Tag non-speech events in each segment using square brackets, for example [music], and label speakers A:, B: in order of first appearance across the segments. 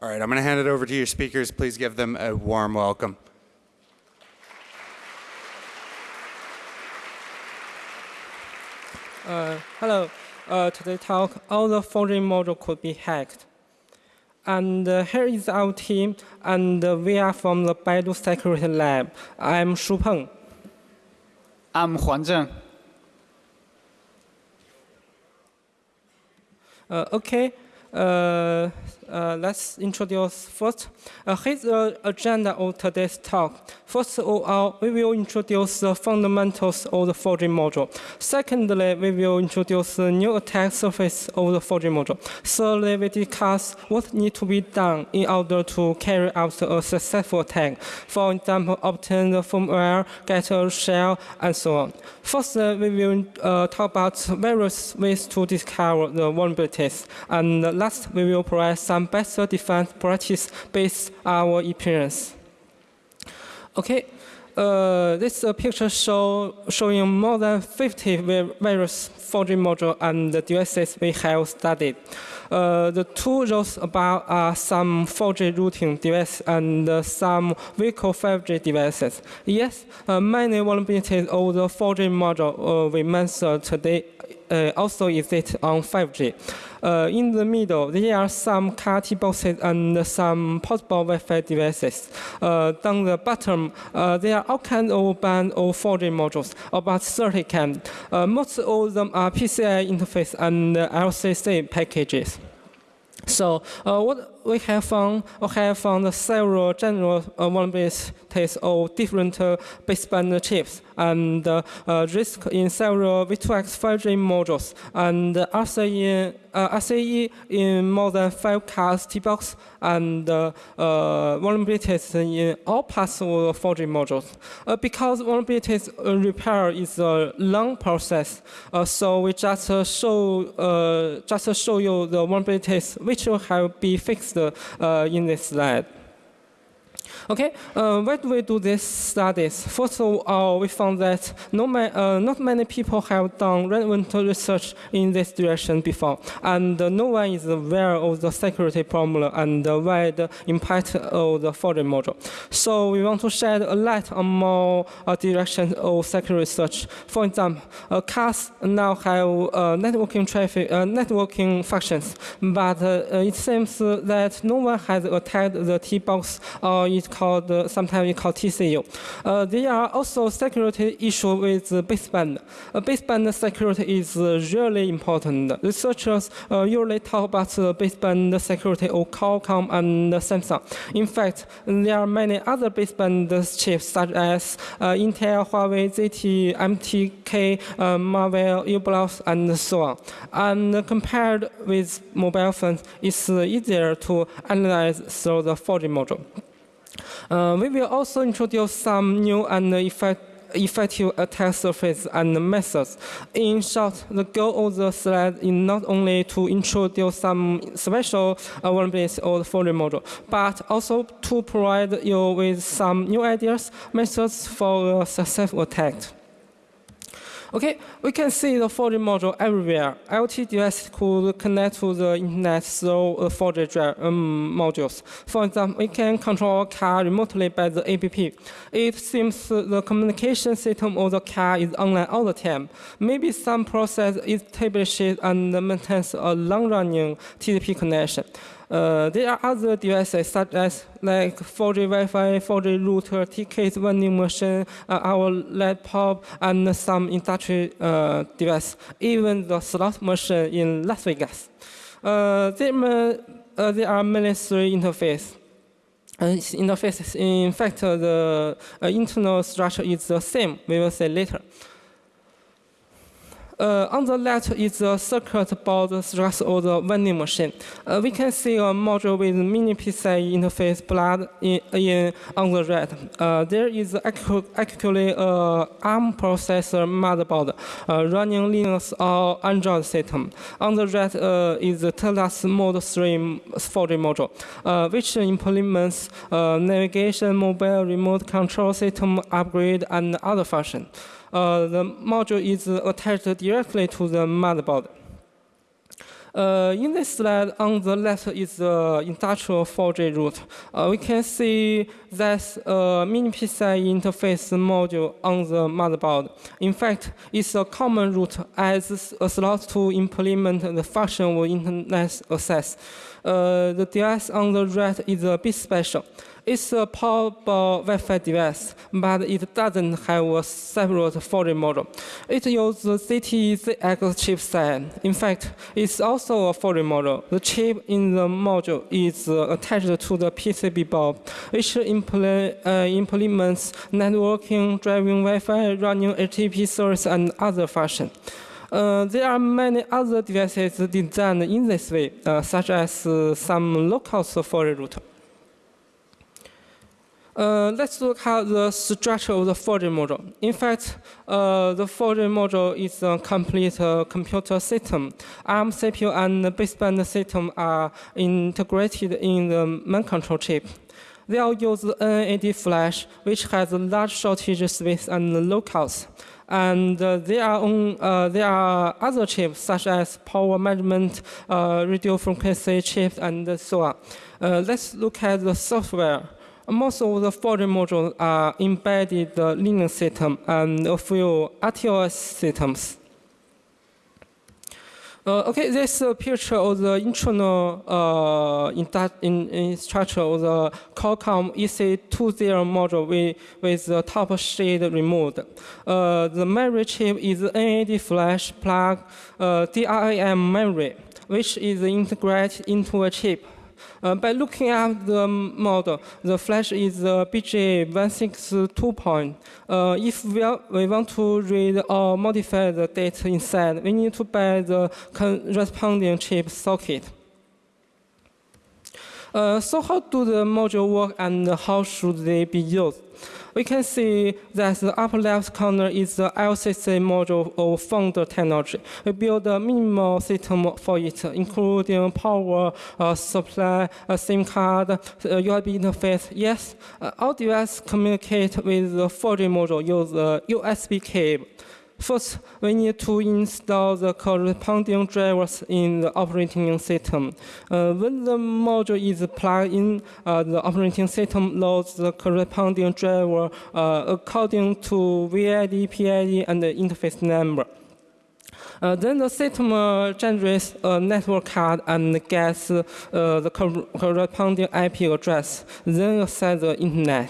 A: All right, I'm going to hand it over to your speakers. Please give them a warm welcome.
B: Uh, hello. Uh, today talk, all the 4G module could be hacked. And uh, here is our team, and uh, we are from the Baidu Security Lab. I'm Shu Peng.
C: I'm Huan Zheng.
B: Uh, okay, uh, uh, let's introduce first. Uh, here's the agenda of today's talk. First of all, we will introduce the fundamentals of the 4G module. Secondly, we will introduce the new attack surface of the 4G module. Thirdly, we discuss what needs to be done in order to carry out a successful attack. For example, obtain the firmware, get a shell, and so on. First, we will uh, talk about various ways to discover the vulnerabilities. And last, we will provide some better defense practice based on our experience. Okay, uh, this uh, picture show, showing more than 50 various 4G modules and devices we have studied. Uh, the two rows above are some 4G routing devices and uh, some vehicle 5G devices. Yes, uh, many vulnerabilities of the 4G module uh, we mentioned today uh, also exist on 5G. Uh, in the middle, there are some car boxes and some possible Wi-Fi devices. Uh, down the bottom, uh, there are all kinds of band of 4G modules, about 30 kinds. Uh, most of them are PCI interface and LCC packages. So uh, what we have found, we have found several general uh, vulnerabilities of different uh, baseband chips and uh, uh, risk in several V2X 5G modules and in uh, RCE in more than five cars T-box and uh, uh, vulnerabilities in all parts of 4G modules. Uh, because vulnerabilities repair is a long process, uh, so we just uh, show just show you the vulnerabilities which will have be fixed Uh, in this slide. Okay, uh, why do we do these studies? First of all, we found that no uh, not many people have done relevant research in this direction before, and uh, no one is aware of the security problem and the wide impact of the 4G module. So we want to shed a light on more uh, directions of security research. For example, uh, cars now have uh, networking traffic, networking functions, but it seems that no one has attacked the T-box or it called, uh, sometimes we call TCU. Uh, there are also security issues with baseband. Uh, baseband security is really important. Researchers usually talk about the baseband security of Qualcomm and Samsung. In fact, there are many other baseband chips such as Intel, Huawei, ZTE, MTK, Marvell, u-blox, and so on. And compared with mobile phones, it's easier to analyze through the 4G module. Uh, we will also introduce some new and effect effective attack surface and methods. In short, the goal of the slide is not only to introduce some special vulnerabilities of the 4G module, but also to provide you with some new ideas, methods for successful attack. Okay, we can see the 4G module everywhere. IoT devices could connect to the internet through the 4G drive, um, modules. For example, we can control a car remotely by the APP. It seems the communication system of the car is online all the time. Maybe some process establishes and maintains a long-running TCP connection. Uh, there are other devices such as like 4G Wi-Fi, 4G router, ticket vending machine, uh, our laptop, and some industry uh, device, even the slot machine in Las Vegas. Uh, there, uh, there are many three interfaces. Uh, interfaces. In fact, the internal structure is the same. We will say later. Uh, on the left is the circuit board structure of the vending machine. Uh, we can see a module with mini PCI interface plug in, in on the right. Uh, there is actually a ARM processor motherboard uh, running Linux or Android system. On the right uh, is the TELUS Mode 3 4G module, uh, which implements navigation, mobile remote control system upgrade, and other functions. The module is attached directly to the motherboard. Uh, in this slide, on the left is the industrial 4G route. Uh, we can see there's a mini PCI interface module on the motherboard. In fact, it's a common route as a slot to implement the function of internet access. Uh, the device on the right is a bit special. It's a portable Wi-Fi device, but it doesn't have a separate 4G module. It uses ZTE-ZX chipset. In fact, it's also a 4G module. The chip in the module is uh, attached to the PCB board, which imple- uh, implements networking, driving Wi-Fi, running HTTP service, and other functions. Uh, there are many other devices designed in this way, uh, such as uh, some local 4G router. Uh, let's look at the structure of the 4G module. In fact, uh, the 4G module is a complete computer system. ARM CPU and baseband system are integrated in the main control chip. They all use NAD flash, which has a large shortage space and low cost. And uh, there, are on, uh, there are other chips such as power management, uh, radio frequency chips, and so on. Uh, let's look at the software. Most of the 4G modules are embedded Linux system and a few RTOS systems. Uh, okay, this is a picture of the internal uh, in, in, in structure of the Qualcomm EC20 module with, with the top shade removed. Uh, the memory chip is NAD flash plug uh, DRAM memory, which is integrated into a chip. Uh, by looking at the model, the flash is uh, BJ162 point. Uh, if we, are, we want to read or modify the data inside, we need to buy the corresponding chip socket. Uh, so how do the module work and how should they be used? We can see that the upper left corner is the LCC module of Founder technology. We build a minimal system for it, including power uh, supply, a SIM card, uh, USB interface. Yes, uh, all devices communicate with the 4G module use a USB cable. First, we need to install the corresponding drivers in the operating system. Uh, when the module is plugged in, uh, the operating system loads the corresponding driver uh, according to VID, PID, and the interface number. Uh, then the system uh, generates a network card and gets uh, the corresponding IP address, then access the internet.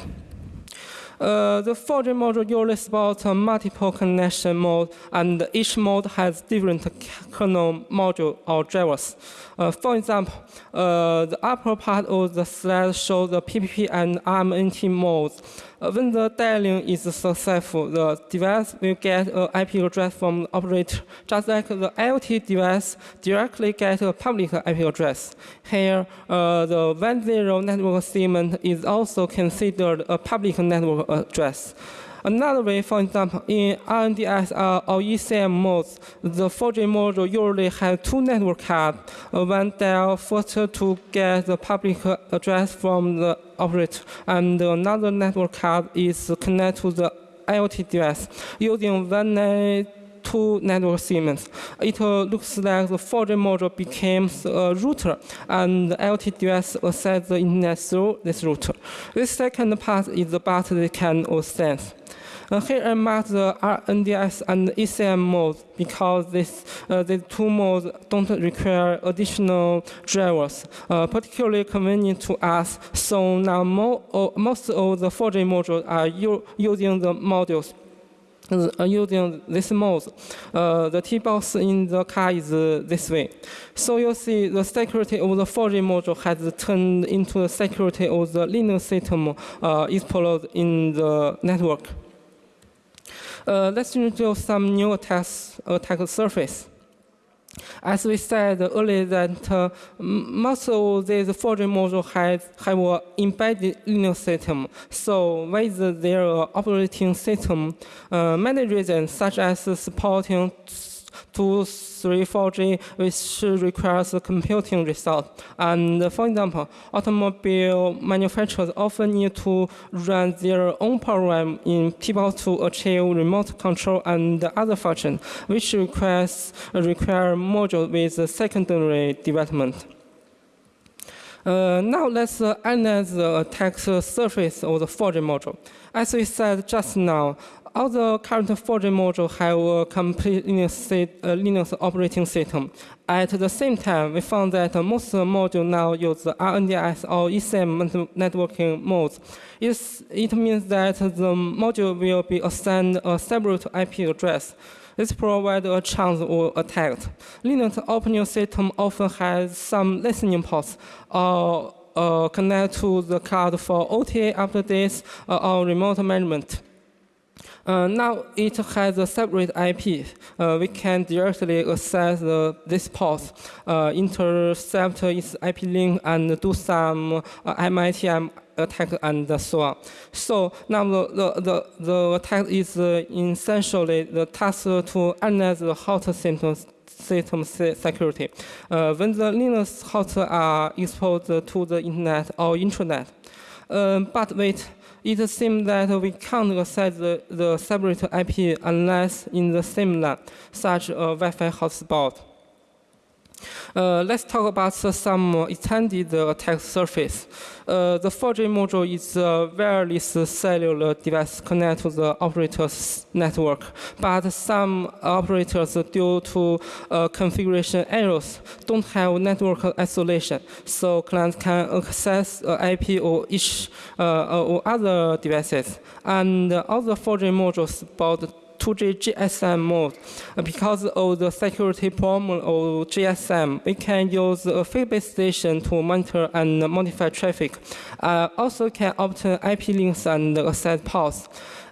B: Uh, the 4G module usually supports uh, multiple connection modes, and each mode has different kernel module or drivers. Uh, for example, uh, the upper part of the slide shows the PPP and RMNT modes. When the dialing is successful, the device will get an IP address from the operator, just like the IoT device directly gets a public IP address. Here, uh, the 1.0 network segment is also considered a public network address. Another way, for example, in RNDS uh, or ECM modes, the 4G module usually has two network cards. Uh, one dial first to get the public address from the operator, and another network card is connected to the IoT device using one two network segments. It uh, looks like the 4G module becomes a router and the IoT device access the internet through this router. This second part is the part they can sense. Uh, here I mark the RNDS and ECM modes because this, uh, these two modes don't require additional drivers, uh, particularly convenient to us. So now mo uh, most of the 4G modules are using the modules uh, using this mode. Uh, the T-box in the car is uh, this way. So you see the security of the 4G module has turned into the security of the Linux system uh, explored in the network. Uh, let's introduce some new attacks, attack surface. As we said earlier, that uh, most of these 4G modules have, have an embedded Linux system. So with their operating system, uh, many reasons such as supporting to 3, 4G, which requires a computing result. And for example, automobile manufacturers often need to run their own program in people to achieve remote control and other functions, which requires require module with secondary development. Uh, now let's uh, analyze the attack surface of the 4G module. As we said just now, all the current 4G modules have a complete Linux, uh, operating system. At the same time, we found that most modules now use RNDS or ECM networking modes. It's, it means that the module will be assigned a separate IP address. This provides a chance of attack. Linux operating system often has some listening ports or uh, connect to the cloud for OTA updates uh, or remote management. Uh, now it has a separate IP. Uh, we can directly access the, this port, uh, intercept its IP link, and do some uh, MITM attack and so on. So now the, the, the, the attack is uh, essentially the task to analyze the hot system, system security. Uh, when the Linux hosts are exposed to the internet or intranet. Um, but wait, it seems that we can't access the, the separate IP unless in the same LAN, such a Wi-Fi hotspot. Uh, let's talk about uh, some extended attack surface. Uh, the 4G module is a wireless cellular device connected to the operator's network, but some operators, due to uh, configuration errors, don't have network isolation, so clients can access uh, IP or each uh, or other devices. And all the 4G modules support 2G GSM mode. Because of the security problem of GSM, we can use a feed-based station to monitor and modify traffic. Uh, also can obtain IP links and access paths.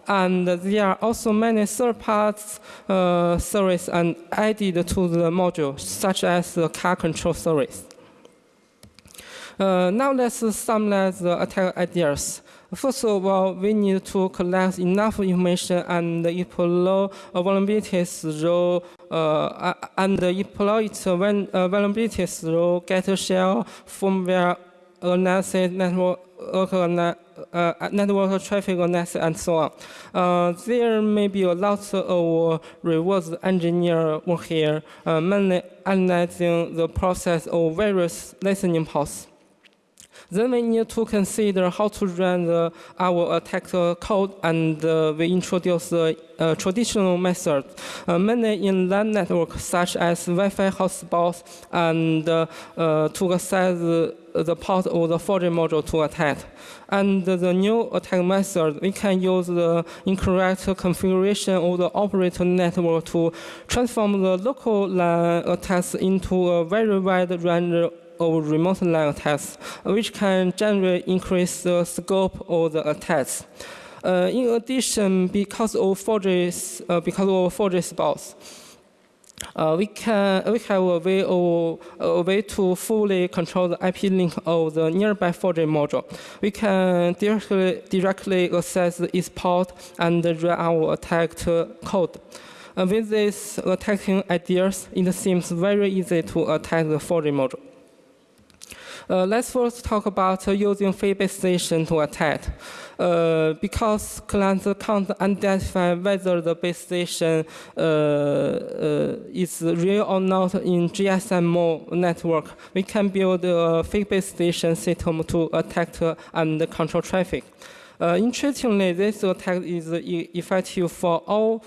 B: And there are also many third-party uh, service and added to the module, such as the car control service. Uh, now let's summarize the attack ideas. First of all, we need to collect enough information and explore uh, vulnerabilities through uh, and exploit when uh, vulnerabilities through get shell, firmware analysis, network uh, network traffic analysis, and so on. Uh, there may be a lot of reverse engineer work here, uh, mainly analyzing the process of various listening ports. Then we need to consider how to run the, our attack code, and uh, we introduce a, a traditional method, uh, mainly in LAN networks such as Wi-Fi hotspots, and uh, uh, to access the, the port of the 4G module to attack. And the new attack method, we can use the incorrect configuration of the operator network to transform the local LAN attacks into a very wide range of remote LAN attacks, which can generally increase the scope of the attacks. Uh, in addition, because of 4G, uh, because of 4G spots, uh, we can we have a way of a way to fully control the IP link of the nearby 4G module. We can directly directly access its port and run our attack code. Uh, with these attacking ideas, it seems very easy to attack the 4G module. Uh, let's first talk about using feed-based station to attack. Uh, because clients can't identify whether the base station uh, is real or not in GSM network, we can build a feed-based station system to attack and control traffic. Uh, interestingly, this attack is effective for all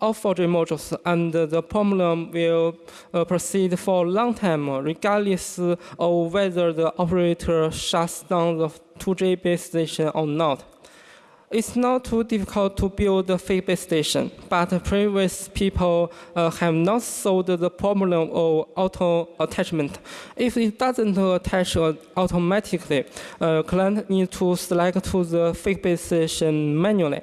B: 4G modules, and the problem will uh, proceed for a long time, regardless of whether the operator shuts down the 2G base station or not. It's not too difficult to build a fake base station, but previous people uh, have not solved the problem of auto attachment. If it doesn't attach automatically, uh, client need to select to the fake base station manually.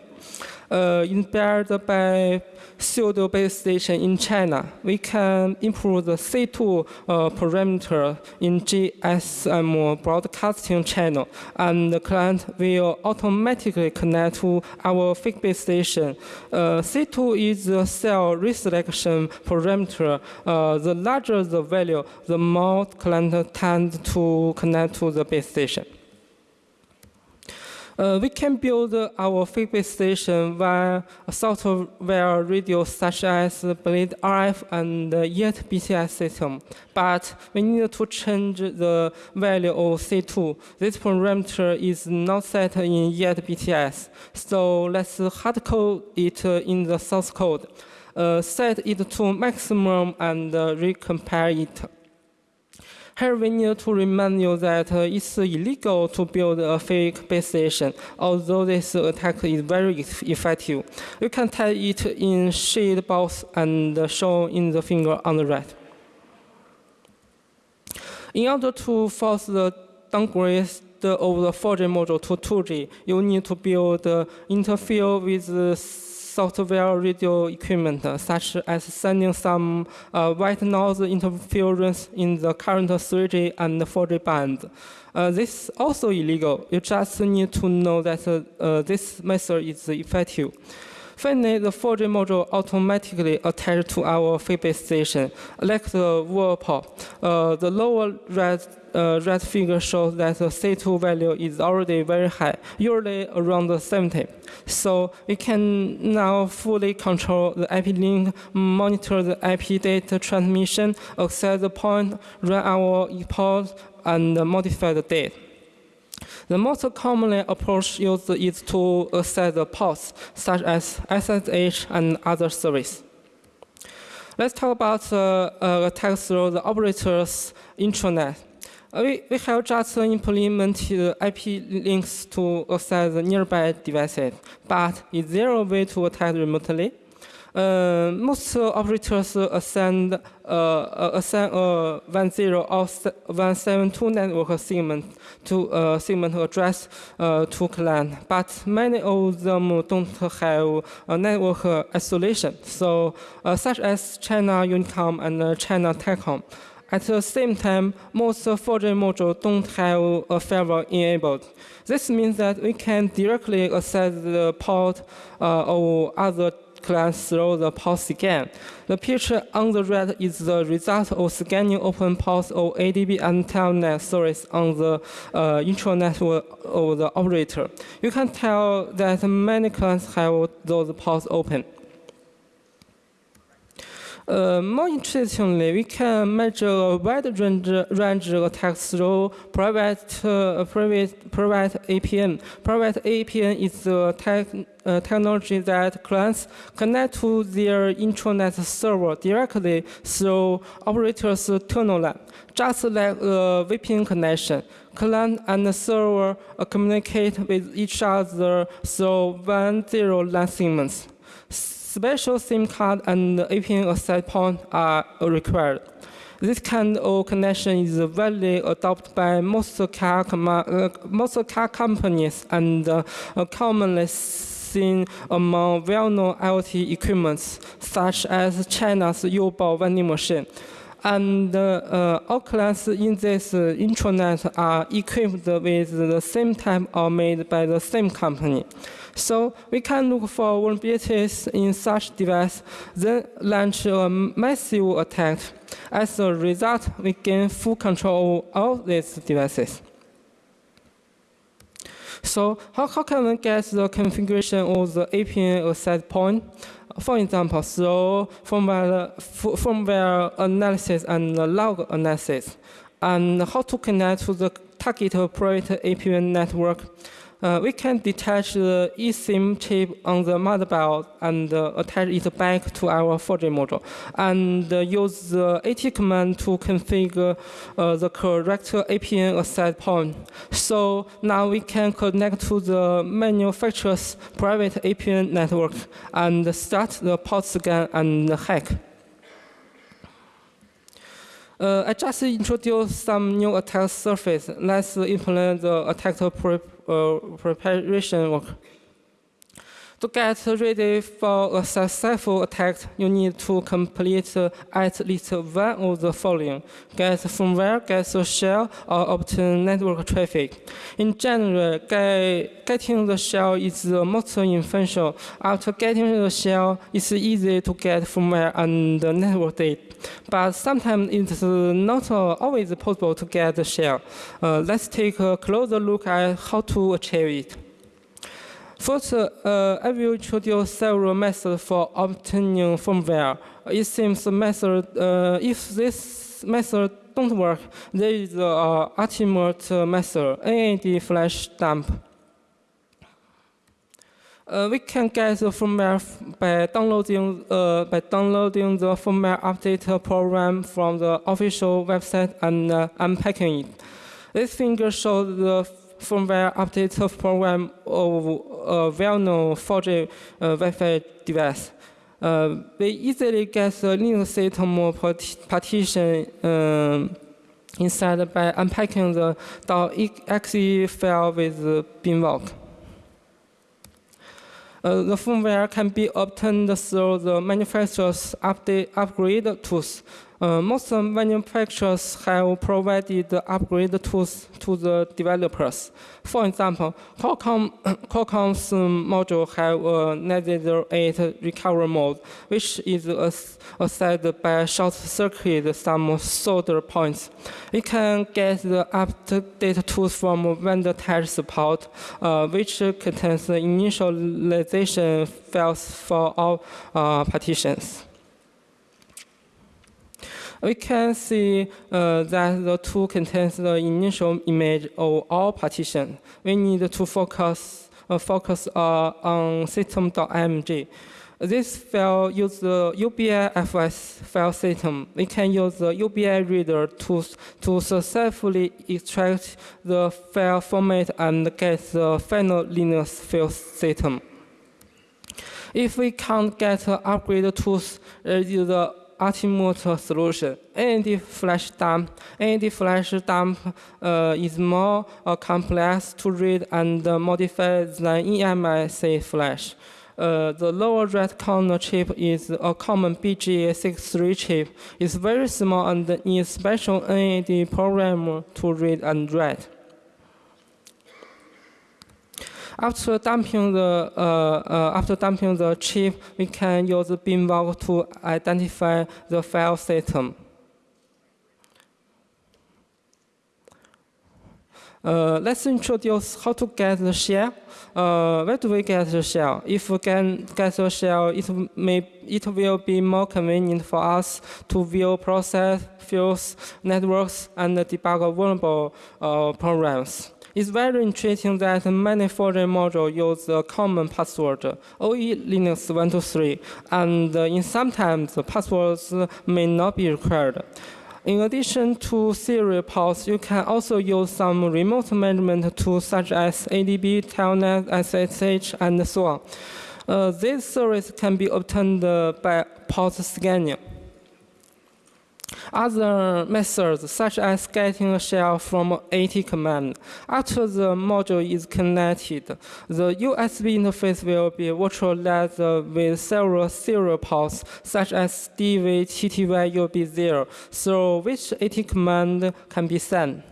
B: uh, inspired by pseudo base station in China, we can improve the C2 uh, parameter in GSM broadcasting channel, and the client will automatically connect to our base station. Uh, C2 is the cell reselection parameter. Uh, the larger the value, the more client tend to connect to the base station. Uh, we can build our fake-base station via a software radio such as Blade RF and YET BTS system, but we need to change the value of C2. This parameter is not set in YET BTS, so let's hardcode it in the source code. Uh, set it to maximum and recompile it. Here we need to remind you that uh, it's illegal to build a fake base station, although this attack is very effective. You can type it in shade box and uh, show in the finger on the right. In order to force the downgrade of the 4G module to 2G, you need to build uh, interfere with software radio equipment, uh, such as sending some uh, white noise interference in the current 3G and 4G bands. Uh, this is also illegal. You just need to know that uh, uh, this method is effective. Finally, the 4G module automatically attached to our feedback station, like the whirlpool. Uh, the lower red, uh, red figure shows that the C2 value is already very high, usually around 70. So we can now fully control the IP link, monitor the IP data transmission, access the point, run our report, and modify the date. The most commonly approach used is to access the ports, such as SSH and other services. Let's talk about the uh, attack through the operator's intranet. Uh, we, we have just implemented IP links to access nearby devices, but is there a way to attack remotely? Uh, most operators assign, uh, assign a 10 or 172 network segment to uh, segment address uh, to client, but many of them don't have a network isolation, so uh, such as China Unicom and uh, China Telecom. At the same time, most 4G modules don't have a firewall enabled. This means that we can directly access the port uh, or other clients through the port scan. The picture on the right is the result of scanning open ports of ADB and Telnet service on the uh, intranet of the operator. You can tell that many clients have those ports open. Uh, more interestingly, we can measure a wide range, range of attacks through private, uh, private, private APN. Private APN is the tech, uh, technology that clients connect to their intranet server directly through operators' tunnel line, just like a VPN connection. Client and server uh, communicate with each other through one zero line segments special SIM card and APN access point are required. This kind of connection is widely adopted by most car, uh, most car companies and uh, commonly seen among well-known IoT equipments, such as China's Youbao vending machine. And uh, all clients in this uh, intranet are equipped with the same type or made by the same company. So we can look for vulnerabilities in such device, then launch a massive attack. As a result, we gain full control of all these devices. So how, how can we get the configuration of the APN access point? For example, through firmware, firmware analysis and log analysis, and how to connect to the target private APN network uh, we can detach the eSIM chip on the motherboard and uh, attach it back to our 4G module and uh, use the AT command to configure uh, the correct APN access point. So now we can connect to the manufacturer's private APN network and start the port scan and hack. Uh, I just introduced some new attack surface. Let's implement the attack pre uh, preparation work. To get ready for a successful attack, you need to complete at least one of the following: get firmware, get a shell, or obtain network traffic. In general, get, getting the shell is the most essential. After getting the shell, it's easy to get firmware and the network data. But sometimes it's not always possible to get the shell. Uh, let's take a closer look at how to achieve it. First, uh, I will introduce several methods for obtaining firmware. It seems the method, uh, if this method don't work, there is the uh, ultimate method, NAD flash dump. Uh, we can get the firmware by downloading uh, by downloading the firmware update program from the official website and uh, unpacking it. This figure shows the firmware update program of a well-known 4G uh, Wi-Fi device. Uh, we easily get the Linux system partition um, inside by unpacking the .exe file with binwalk. Uh, the firmware can be obtained through the manufacturer's update upgrade tools. Uh, most manufacturers have provided upgrade tools to the developers. For example, Qualcomm, [coughs] Qualcomm's module have a Nether 8 recovery mode, which is assessed by short circuit some solder points. We can get the update tools from vendor test support, uh, which contains the initialization files for all uh, partitions we can see uh, that the tool contains the initial image of all partitions. We need to focus, uh, focus uh, on system.img. This file uses the UBIFS file system. We can use the UBI reader to, to successfully extract the file format and get the final Linux file system. If we can't get upgrade tools, uh, the ultimate solution. NAD flash dump. NAD flash dump uh, is more uh, complex to read and modify than eMMC flash. Uh, the lower right corner chip is a common BGA63 chip. It's very small and needs special NAD program to read and write. After dumping the uh, uh, after dumping the chip, we can use binvoc to identify the file system. Uh, let's introduce how to get the shell. Uh, where do we get the shell? If we can get the shell, it may it will be more convenient for us to view process, fields, networks, and debug vulnerable uh, programs. It's very interesting that many foreign modules use the common password, OE Linux 123, and in sometimes passwords may not be required. In addition to serial ports, you can also use some remote management tools such as ADB, Telnet, SSH, and so on. Uh, this service can be obtained by port scanning. Other methods, such as getting a shell from AT command. After the module is connected, the USB interface will be virtualized with several serial ports, such as DV, TTY, USB0, through which AT command can be sent.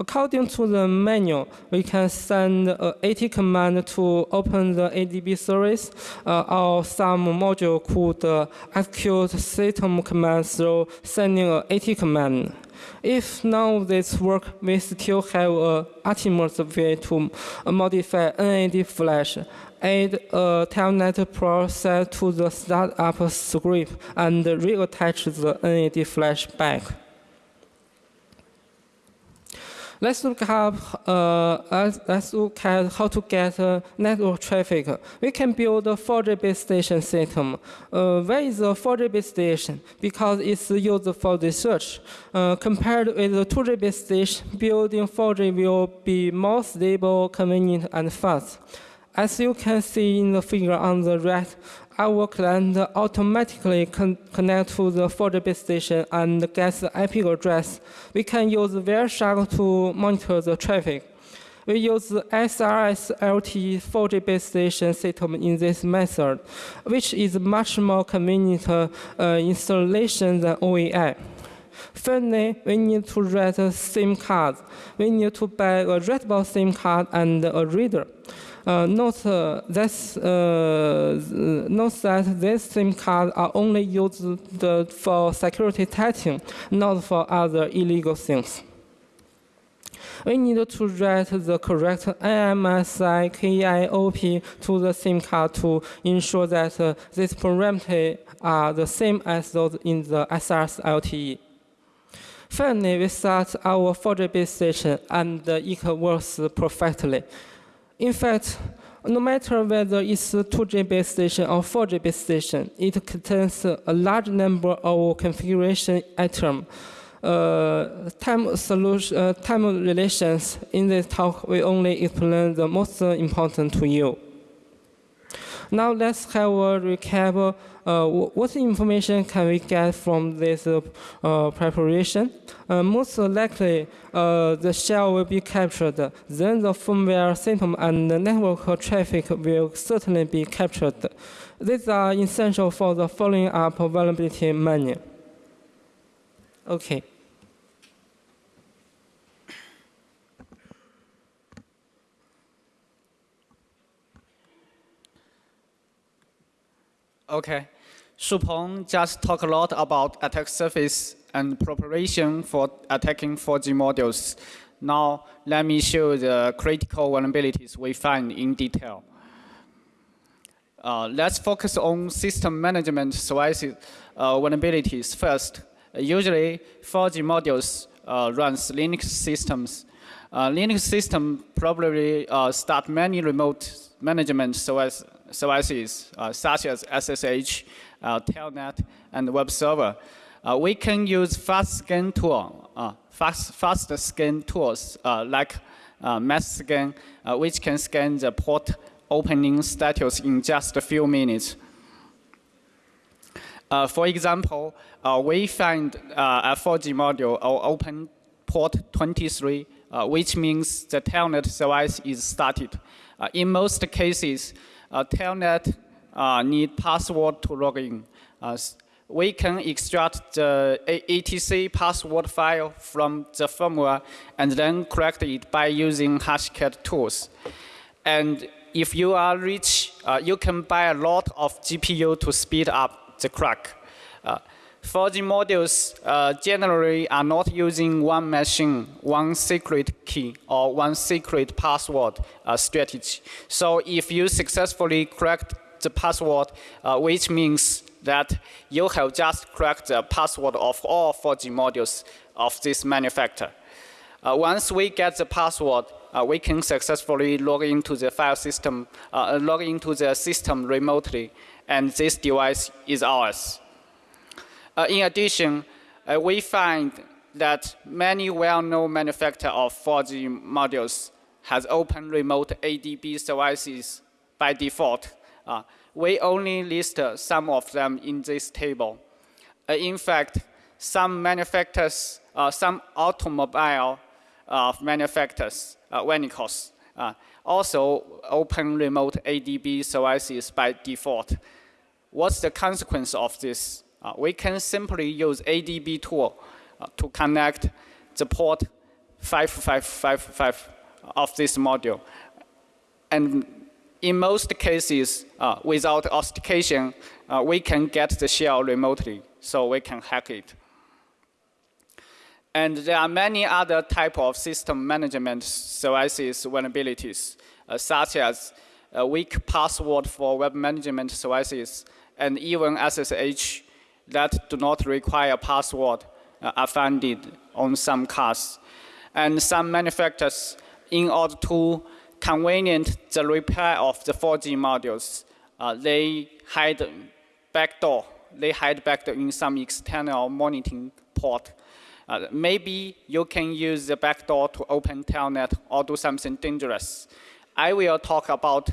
B: According to the manual, we can send uh, a AT command to open the ADB service, uh, or some module could uh, execute system command through sending uh, a AT command. If none of this work, we still have uh, a ultimate way to modify NAD flash add a telnet process to the startup script and reattach the NAD flash back. Let's look at uh, let's look at how to get uh, network traffic. We can build a 4G base station system. Uh, where is a 4G base station? Because it's used for research. Uh, compared with the 2G base station, building 4G will be more stable, convenient, and fast. As you can see in the figure on the right, our client automatically con connect to the 4G base station and get the IP address. We can use Wireshark to monitor the traffic. We use the SRS LTE 4G base station system in this method, which is much more convenient uh, installation than OEI. Finally, we need to write a SIM card. We need to buy a readable SIM card and a reader. Uh, note, uh, this, uh, that these SIM cards are only used for security testing, not for other illegal things. We need to write the correct NMSI KIOP to the SIM card to ensure that uh, these parameters are the same as those in the SRS LTE. Finally, we start our 4G base station and uh, it works perfectly. In fact, no matter whether it's a 2G base station or 4G base station, it contains a large number of configuration items. Uh, time solution, uh, time relations. In this talk, we only explain the most important to you. Now let's have a recap. Uh, what information can we get from this uh, uh, preparation? Uh, most likely, uh, the shell will be captured. Then the firmware system and the network traffic will certainly be captured. These are essential for the following up vulnerability manual. Okay.
C: Okay. Shupeng just talked a lot about attack surface and preparation for attacking 4G modules. Now, let me show the critical vulnerabilities we find in detail. Uh, let's focus on system management devices uh, vulnerabilities first. usually, 4G modules uh, runs Linux systems. Uh, Linux system probably uh, start many remote management services, uh, such as SSH, Telnet, and web server. Uh, we can use fast scan tool, uh, fast, fast scan tools uh, like uh, mass scan, uh, which can scan the port opening status in just a few minutes. Uh, for example, uh, we find uh, a 4G module or open port 23, uh, which means the telnet device is started. Uh, in most cases, uh, telnet uh, need password to log in. Uh, we can extract the ATC password file from the firmware and then correct it by using hashcat tools. And if you are rich, uh, you can buy a lot of GPU to speed up the crack. Uh, 4G modules uh, generally are not using one machine, one secret key, or one secret password uh, strategy. So if you successfully cracked the password, uh, which means that you have just cracked the password of all 4G modules of this manufacturer. Uh, once we get the password, uh, we can successfully log into the file system, uh, log into the system remotely, and this device is ours. Uh, in addition, uh, we find that many well-known manufacturers of 4G modules has open remote ADB services by default. Uh, we only list uh, some of them in this table. Uh, in fact, some manufacturers, uh, some automobile uh, manufacturers, uh, vehicles, uh, also open remote ADB services by default. What's the consequence of this? Uh, we can simply use ADB tool uh, to connect the port 5555 of this module. And in most cases, uh, without authentication, uh, we can get the shell remotely, so we can hack it. And there are many other type of system management services vulnerabilities, uh, such as weak password for web management services and even SSH that do not require password uh, are found on some cars. And some manufacturers, in order to convenient the repair of the 4G modules, uh, they hide backdoor. They hide backdoor in some external monitoring port. Uh, maybe you can use the backdoor to open telnet or do something dangerous. I will talk about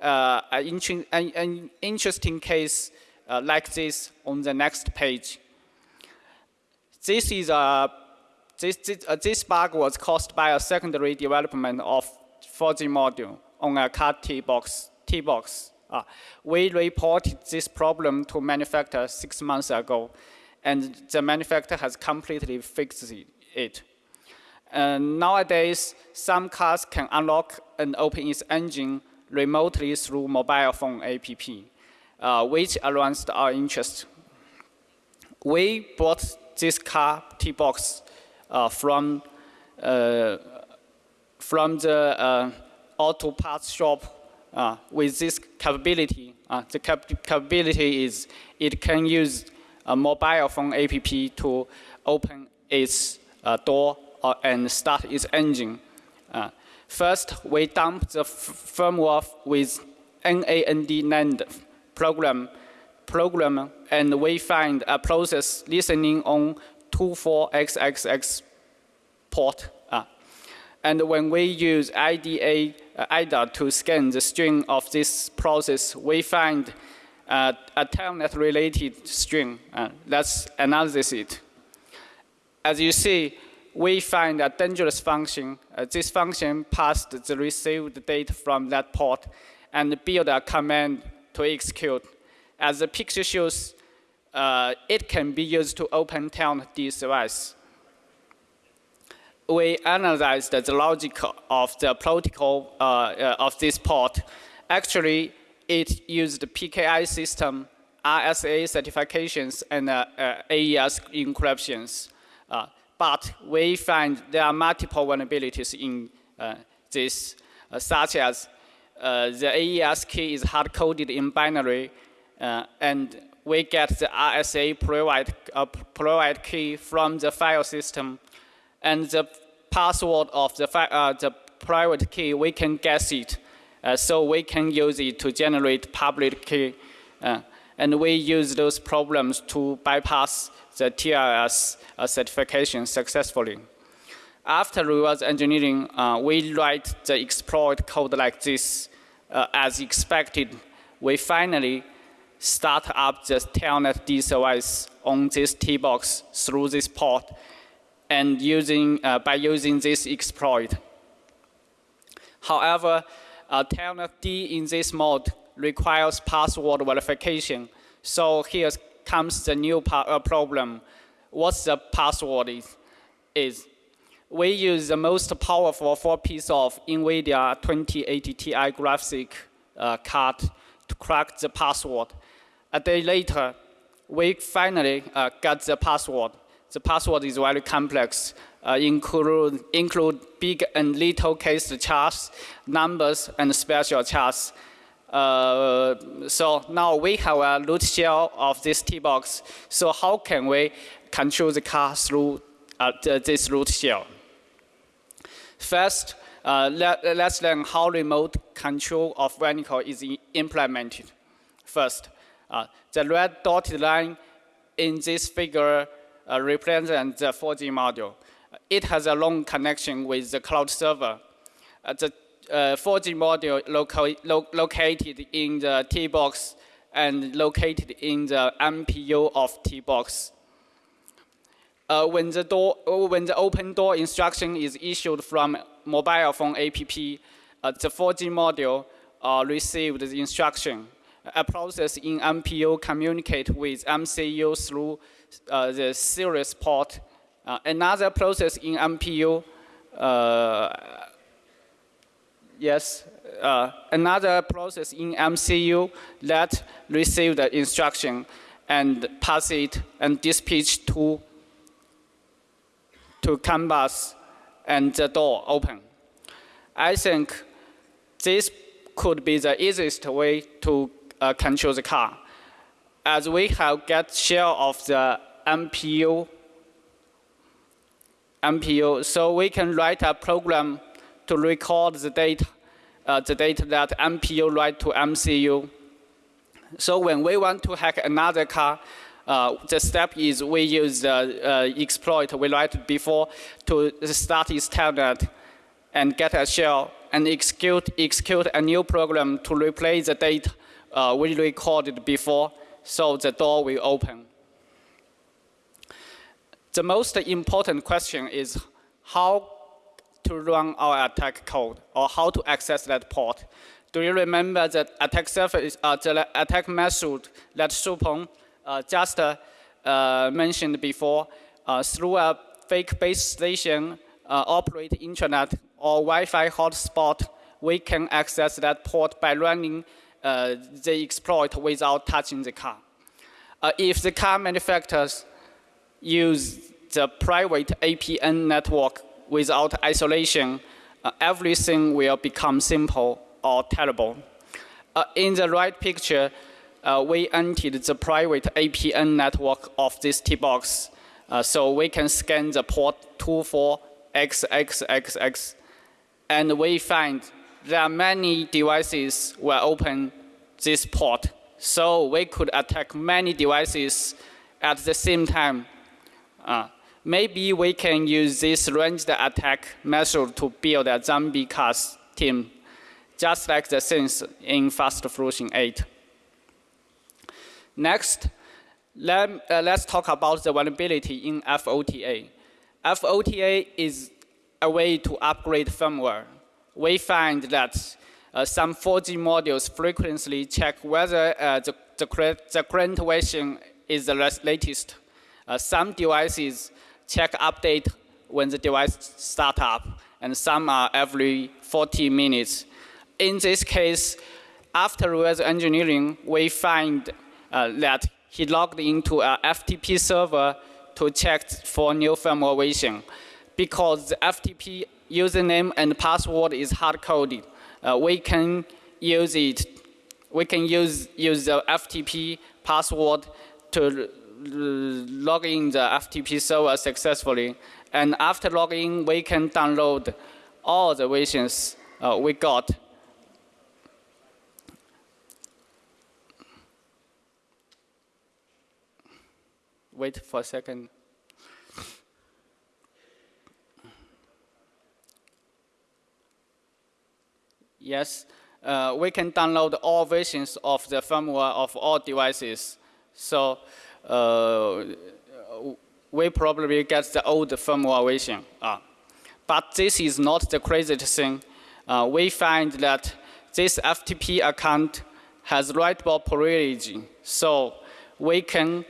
C: uh, an, inter- an, an interesting case uh, like this on the next page. This is a this, this, uh, this bug was caused by a secondary development of 4G module on a car T-box. T-box. Uh, we reported this problem to manufacturer six months ago, and the manufacturer has completely fixed it. And nowadays, some cars can unlock and open its engine remotely through mobile phone app, uh, which aroused our interest. We bought this car T-box uh, from uh, from the uh, auto parts shop uh, with this capability. Uh, the cap capability is it can use a mobile phone app to open its uh, door uh, and start its engine. Uh, first, we dump the firmware with NAND NAND program, program, and we find a process listening on 24XXX port. And when we use IDA, uh, IDA to scan the string of this process, we find uh, a telnet-related string. Uh, let's analyze it. As you see, we find a dangerous function. Uh, this function passed the received data from that port and build a command to execute. As the picture shows, uh, it can be used to open Telnet device. We analyzed the logic of the protocol uh, uh, of this port. Actually, it used PKI system, RSA certifications, and uh, AES encryptions. But we find there are multiple vulnerabilities in this, such as uh, the AES key is hard-coded in binary, uh, and we get the RSA provide, uh, provide key from the file system, and the password of the, the private key, we can guess it, so we can use it to generate public key. and we use those problems to bypass the TLS uh, certification successfully. After reverse engineering, uh, we write the exploit code like this. Uh, as expected, we finally start up the Telnet D device on this T-box through this port and using, uh, by using this exploit. However, uh, D in this mode requires password verification. So here comes the new uh, problem. What's the password is, is? We use the most powerful four piece of NVIDIA 2080 Ti graphic uh, card to crack the password. A day later, we finally uh, got the password. The password is very complex, uh, include, include big and little case charts, numbers, and special charts. Uh, so now we have a root shell of this T-box. So how can we control the car through uh, this root shell? First, uh, let, us learn how remote control of vehicle is implemented. First, uh, the red dotted line in this figure uh, represents the 4G module. It has a long connection with the cloud server. Uh, the uh, 4G module loca lo located in the T-box and located in the MPU of T-box. Uh, when, the door, when the open door instruction is issued from mobile phone app, uh, the 4G module uh, received the instruction. A process in MPU communicate with MCU through uh, the serious port. Uh, another process in MPU uh, yes, uh, another process in MCU that receive the instruction and pass it and dispatch to, to canvas and the door open. I think this could be the easiest way to uh, control the car. As we have get share of the MPU, MPU, so we can write a program to record the data, uh, the data that MPU write to MCU. So when we want to hack another car, uh, the step is we use the uh, exploit we write before to start its telnet and get a shell and execute, execute a new program to replace the data uh, we recorded before so the door will open. The most important question is how to run our attack code or how to access that port. Do you remember the attack surface, uh, the attack method that Shupeng uh, just uh, uh, mentioned before? Uh, through a fake base station, uh, operate intranet or Wi-Fi hotspot, we can access that port by running uh, the exploit without touching the car. Uh, if the car manufacturers use the private APN network without isolation, uh, everything will become simple or terrible. Uh, in the right picture, uh, we entered the private APN network of this T-box. Uh, so we can scan the port 24XXXX, and we find there are many devices will open this port. So we could attack many devices at the same time. Uh, maybe we can use this ranged attack method to build a zombie cars team, just like the scenes in Fast Fusion 8. Next, let, uh, let's talk about the vulnerability in FOTA. FOTA is a way to upgrade firmware. We find that uh, some 4G modules frequently check whether uh, the, the, the, current version is the latest. Uh, some devices check update when the device start up, and some are every 40 minutes. In this case, after reverse engineering, we find uh, that he logged into a FTP server to check for new firmware version. Because the FTP username and password is hard-coded, uh, we can use it. We can use, use the FTP password to log in the FTP server successfully. And after logging, we can download all the versions uh, we got wait for a second. Yes, uh, we can download all versions of the firmware of all devices. So uh, we probably get the old firmware version. Uh, but this is not the craziest thing. Uh, we find that this FTP account has writable privilege. So we can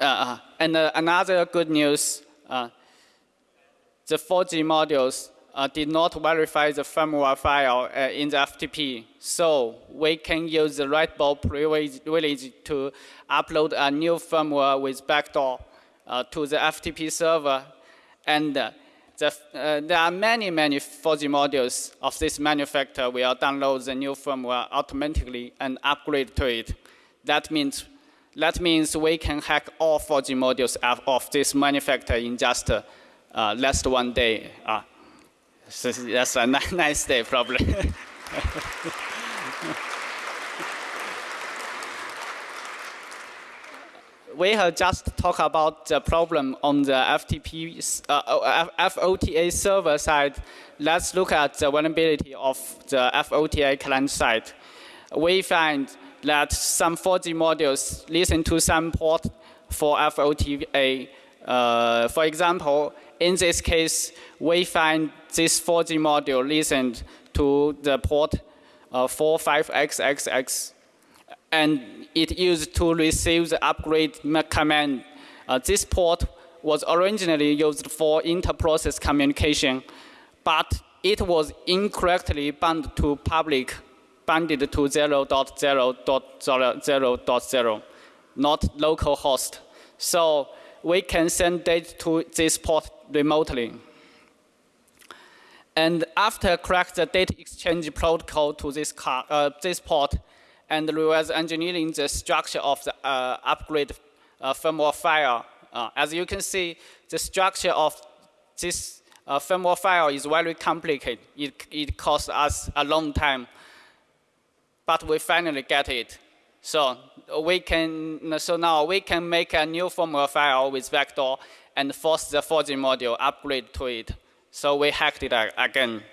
C: uh, and uh, another good news, uh, the 4G modules uh, did not verify the firmware file uh, in the FTP. So we can use the writable privilege to upload a new firmware with backdoor uh, to the FTP server. And the, there are many, many 4G modules of this manufacturer will download the new firmware automatically and upgrade to it. That means that means we can hack all 4G modules of this manufacturer in just uh, less than one day. Uh, so that's a nice day, probably. [laughs] we have just talked about the problem on the FTP, uh, FOTA server side. Let's look at the vulnerability of the FOTA client side. We find that some 4G modules listen to some port for FOTA. Uh, for example, in this case, we find this 4G module listened to the port uh, 45XXX, and it used to receive the upgrade command. Uh, this port was originally used for inter-process communication, but it was incorrectly bound to public banded to 0.0.0.0, not local host. So we can send data to this port remotely. And after crack the data exchange protocol to this, car, uh, this port and reverse engineering the structure of the uh, upgrade uh, firmware file, uh, as you can see, the structure of this uh, firmware file is very complicated. It, it costs us a long time but we finally get it. So we can, so now we can make a new firmware file with vector and force the 4G module upgrade to it. So we hacked it again.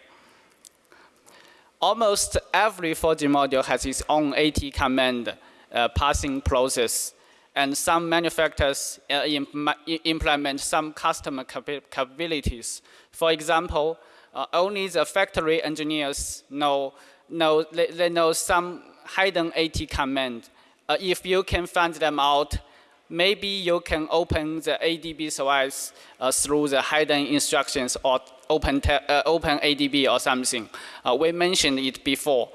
C: Almost every 4G module has its own AT command uh, passing process. and some manufacturers uh, im- i- implement some custom capa- capabilities. For example, uh, only the factory engineers know, know they, they know some hidden AT command. Uh, if you can find them out, maybe you can open the ADB OS uh, through the hidden instructions or open, uh, open ADB or something. Uh, we mentioned it before.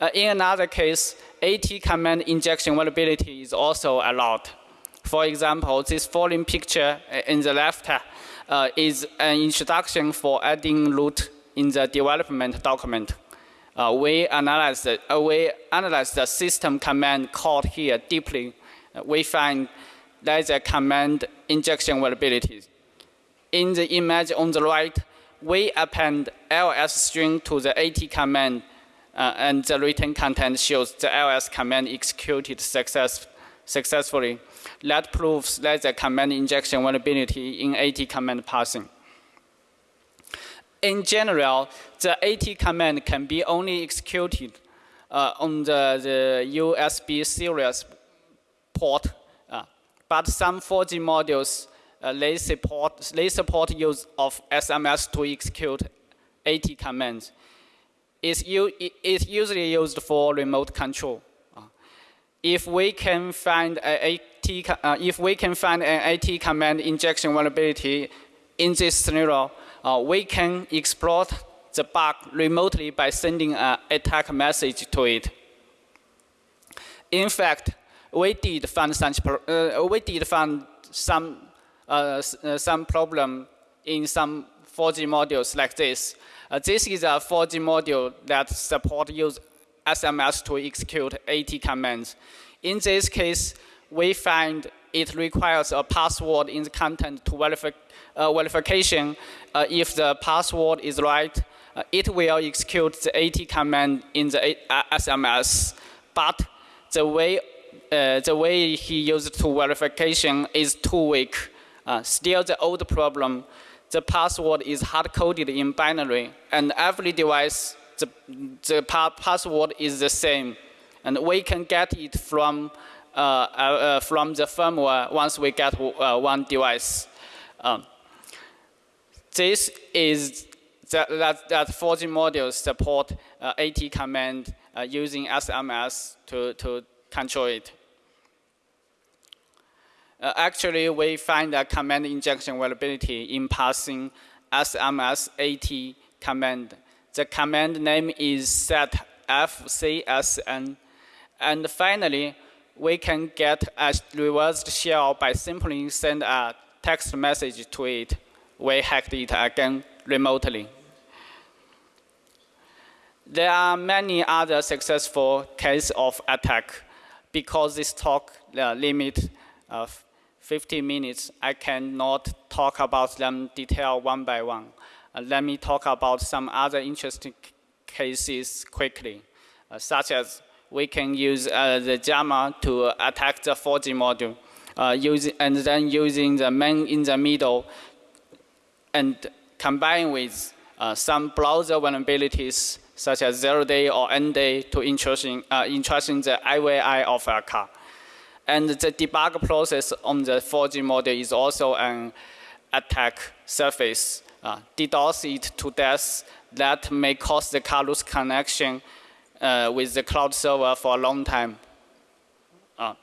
C: Uh, in another case, AT command injection vulnerability is also allowed. For example, this following picture uh, in the left uh, is an introduction for adding root in the development document. Uh, we, analyze the, uh, we analyze the system command called here deeply. Uh, we find there's a command injection vulnerability. In the image on the right, we append ls string to the AT command, uh, and the written content shows the ls command executed success, successfully. That proves there's a command injection vulnerability in AT command parsing. In general, the AT command can be only executed uh, on the, the USB serious port, but some 4G modules uh, they support they support use of SMS to execute AT commands. It's, it's usually used for remote control. Uh, if we can find a AT, uh, if we can find an AT command injection vulnerability in this scenario, uh, we can exploit the bug remotely by sending an attack message to it. In fact, we did find uh, we did find some uh, uh, some problem in some 4G modules like this. This is a 4G module that support use SMS to execute AT commands. In this case, we find it requires a password in the content to verify, uh, verification. Uh, if the password is right, uh, it will execute the AT command in the A- SMS. But the way uh, the way he used to verification is too weak. Uh, still the old problem. The password is hard-coded in binary, and every device, the, the pa- password is the same. And we can get it from, uh, uh, uh, from the firmware once we get uh, one device. Um, this is that, that, that 4G modules support AT command using SMS to, to control it. Uh, actually, we find a command injection vulnerability in passing SMS AT command. The command name is set fcsn. And finally, we can get a reversed shell by simply send a text message to it. We hacked it again remotely. There are many other successful cases of attack. Because this talk uh, limit of 50 minutes, I cannot talk about them detail one by one. Uh, let me talk about some other interesting cases quickly, uh, such as we can use uh, the JAMA to attack the 4G module, uh, using, and then using the man in the middle and combine with uh, some browser vulnerabilities such as zero day or end day to intrusion, uh, intrusion the IVI of a car. And the debug process on the 4G model is also an attack surface. Uh, DDoS it to death that may cause the car lose connection uh, with the cloud server for a long time. Uh,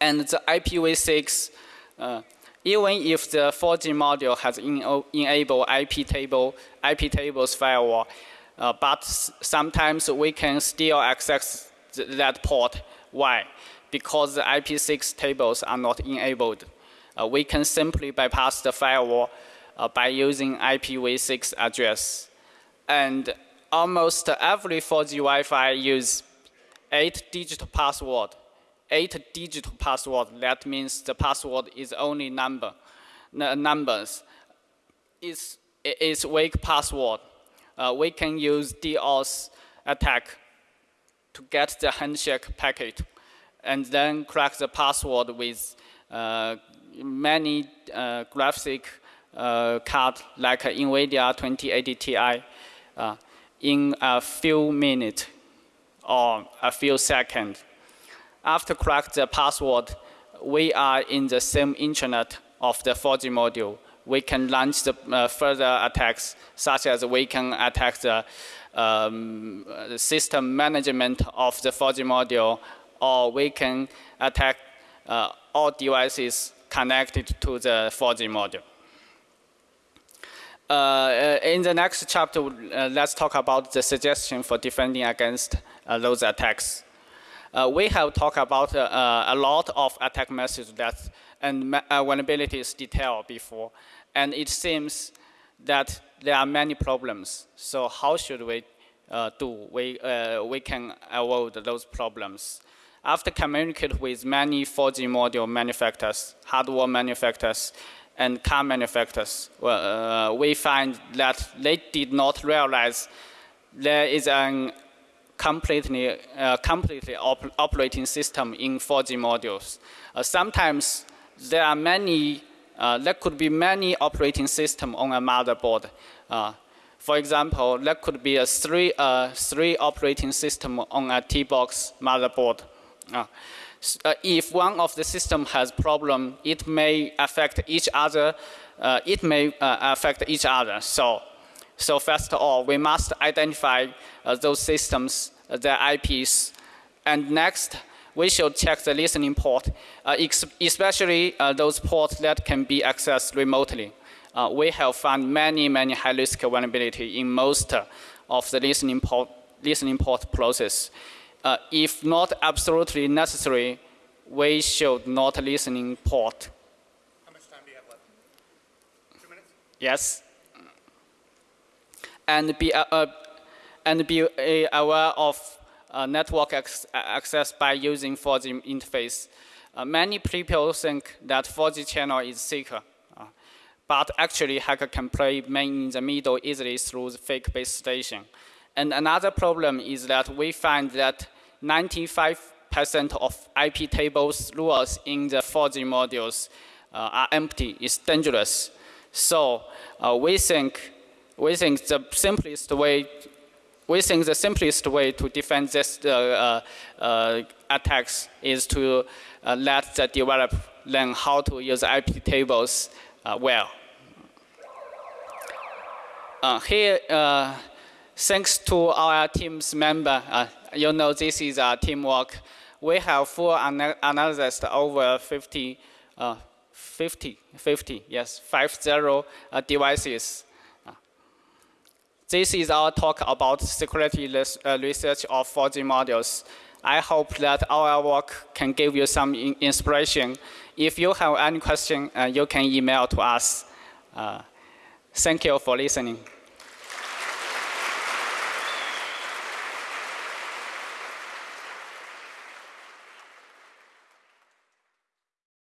C: and the IPv6, uh, even if the 4G module has ena- enabled IP table, IP tables firewall, uh, but sometimes we can still access th- that port. Why? Because the IP6 tables are not enabled. Uh, we can simply bypass the firewall uh, by using IPv6 address. And almost every 4G Wi-Fi use eight digit password. Eight digit password, that means the password is only number, numbers. It's, it's weak password. Uh, we can use DOS attack to get the handshake packet and then crack the password with uh, many uh, graphic uh, card like NVIDIA 2080 Ti uh, in a few minutes or a few seconds. After crack the password, we are in the same internet of the 4G module. We can launch the uh, further attacks, such as we can attack the, um, system management of the 4G module, or we can attack uh, all devices connected to the 4G module. Uh, in the next chapter, uh, let's talk about the suggestion for defending against uh, those attacks. Uh, we have talked about uh, a lot of attack methods that and uh, vulnerabilities detail before, and it seems that there are many problems. So how should we do? We we can avoid those problems. After communicate with many 4G module manufacturers, hardware manufacturers, and car manufacturers, well, uh, we find that they did not realize there is a completely, uh, completely op operating system in 4G modules. Uh, sometimes there are many, uh, there could be many operating system on a motherboard. Uh, for example, there could be a three, uh, three operating system on a T-box motherboard. Uh, if one of the system has problem, it may affect each other. Uh, it may uh, affect each other. So, so first of all, we must identify uh, those systems, their IPs, and next, we should check the listening port, especially those ports that can be accessed remotely. we have found many, many high-risk vulnerability in most of the listening port, listening port process uh, if not absolutely necessary, we should not listening port.
A: How much time do you have left? Two minutes?
C: Yes. And be, uh, uh, and be uh, aware of uh, network access by using 4G interface. Uh, many people think that 4G channel is secure, but actually hacker can play man in the middle easily through the fake base station. And another problem is that we find that 95% of IP tables rules in the 4G modules uh, are empty. It's dangerous. So uh, we think we think the simplest way we think the simplest way to defend this uh, uh attacks is to uh, let the developer learn how to use IP tables uh, well. here, thanks to our team's member, you know this is a teamwork. We have full ana analysis over 50, uh, 50, 50, yes, 50 uh, devices. This is our talk about security uh, research of 4G modules. I hope that our work can give you some in inspiration. If you have any question, uh, you can email to us. Uh, thank you for listening.